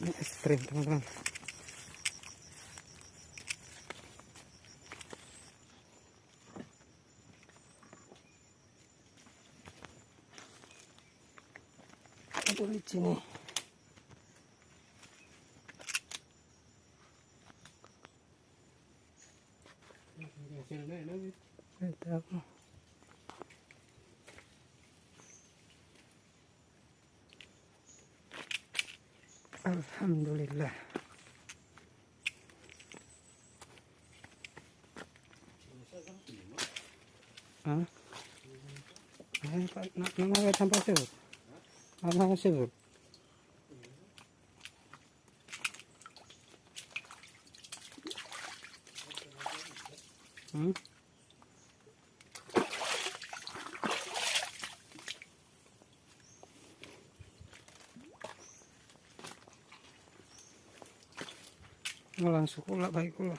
Ini es krim teman-teman. Ada di sini. Tidak tahu. Alhamdulillah. Hah? Ay, pa, na, nangagat ng pasir. Ano ang pasir? Hmm? langsung sukula baik kula.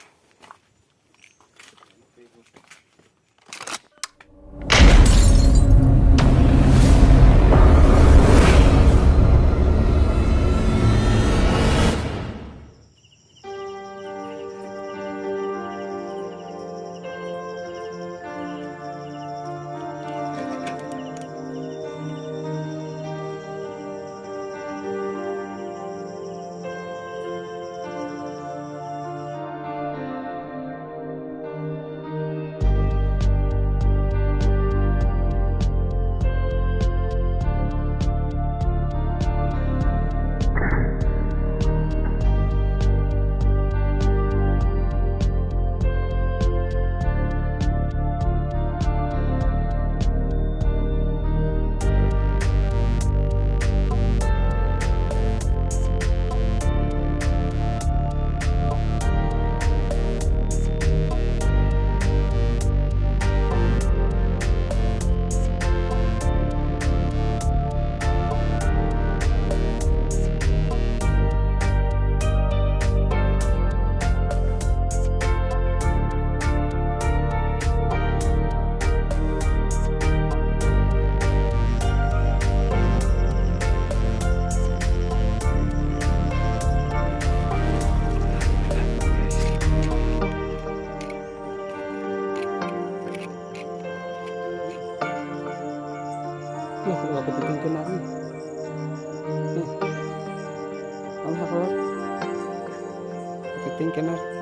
que tem que andar.